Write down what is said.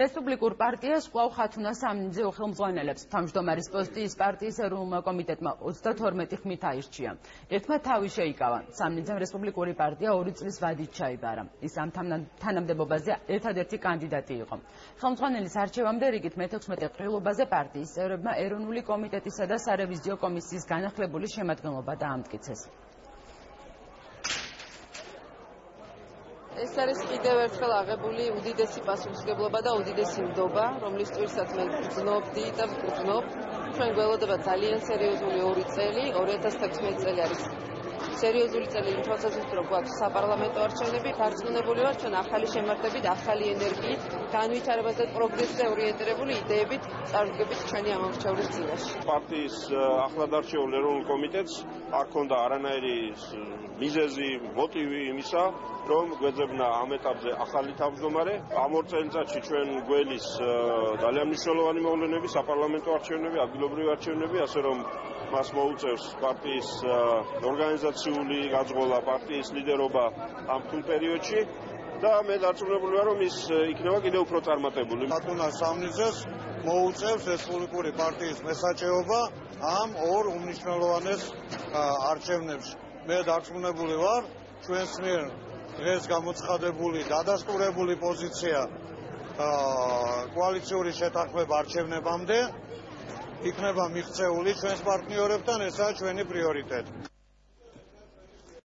რესპუბლიკურ პარტიას კვლავ ხათუნა სამნიძე უხელმძღვანელებს. თავმჯდომარის პოსტი ის პარტიის ეროვნულმა კომიტეტმა 32 ხმით აირჩია. ერთმა თავი შეიკავა. სამნიძემ რესპუბლიკური პარტია 2 წლის ვადით ჩაიბარა. ის ამ თანამდებობაზე ერთადერთი კანდიდატი იყო. ხელმძღვანელის არჩევამდე რიგით მე-16 ყრილობაზე პარტიის წევრებმა ეროვნული კომიტეტისა და სარევიზიო კომისიის განახლებული შემადგენლობა დაამტკიცეს. ეს არის კიდევ ერთხელ აღებული უდიდესი პასუხისგებლობა და უდიდესი ნდობა, რომლის წირსაც მე გძნობდი და გძნობ. ჩვენ გველოდება ძალიან სერიოზული ორი წელი, 2016 წელი არის სერიოზული წელი თვალსაზრისით რომ გვაქვს საპარლამენტო არჩევნები, დარწმუნებული ვარ ჩვენ ახალი შემართებით, ახალი ენერგიით, განვითარებას და პროგრესზე ორიენტირებული იდეებით წარდგებით ჩვენი ამორჩევლის წინაშე. პარტიის ახლად არჩეულ ეროვნულ კომიტეტს არ ქონდა არანაირი მიზეზი, მოტივი იმისა, რომ გვეძებნა ამ ეტაპზე ახალი თავმჯდომარე. ამ ორ წელიწადში ჩვენ გველის ძალიან მნიშვნელოვანი მოვლენები, საპარლამენტო არჩევნები, ადგილობრივი არჩევნები, ასე რომ მას მოუწევს პარტიის ორგანიზაციული გაძღოლა, პარტიის ლიდერობა ამ თულ პერიოდში და მე დარწმუნებული ვარ, რომ ის იქნება კიდევ უფრო წარმატებული. ბატონა სამნიძეს მოუწევს რესპუბლიკური პარტიის მესაჭეობა ამ ორ უმნიშვნელოვანეს არჩევნებში. მე დარწმუნებული ვარ, ჩვენს მიერ დღეს გამოცხადებული დადასტურებული პოზიცია კოალიციური შეთანხმება არჩევნებამდე იქნება მიღწეული ჩვენს პარტნიორებთან, ესაა ჩვენი პრიორიტეტი.